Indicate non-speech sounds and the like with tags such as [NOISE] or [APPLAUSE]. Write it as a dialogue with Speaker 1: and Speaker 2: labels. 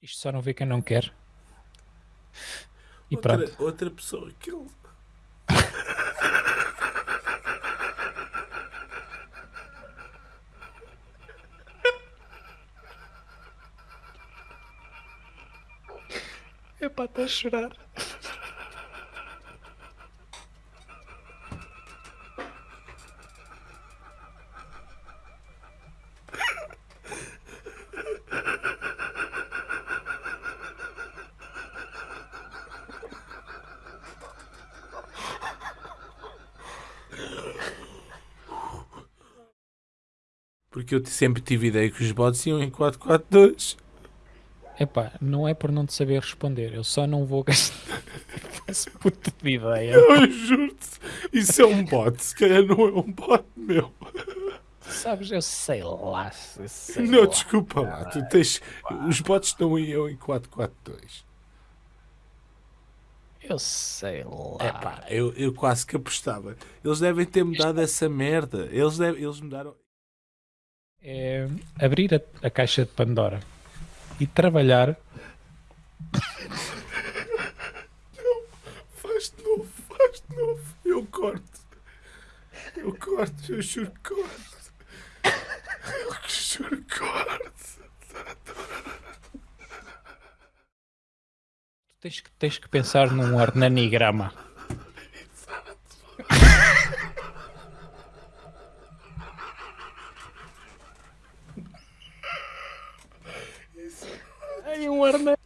Speaker 1: Isto só não vê quem não quer. E
Speaker 2: outra,
Speaker 1: pronto.
Speaker 2: outra pessoa que ele.
Speaker 1: É para estar a chorar.
Speaker 2: Porque eu sempre tive ideia que os bots iam em 442.
Speaker 1: Epá, não é por não te saber responder. Eu só não vou gastar [LAUGHS] essa puta de ideia.
Speaker 2: Eu juro-te, isso é um bot. Se calhar não é um bot meu.
Speaker 1: Sabes, eu sei lá. eu sei
Speaker 2: Não,
Speaker 1: lá.
Speaker 2: desculpa lá. Tu tens... Os bots não iam em 442.
Speaker 1: Eu sei lá.
Speaker 2: Epá, eu, eu quase que apostava. Eles devem ter mudado essa merda. Eles, devem, eles mudaram.
Speaker 1: É abrir a, a caixa de Pandora e trabalhar.
Speaker 2: Faz de novo, faz de novo. Eu corto. Eu corto, eu juro que corto. Eu juro que corto.
Speaker 1: Tens que, tens que pensar num ornanigrama. Ai.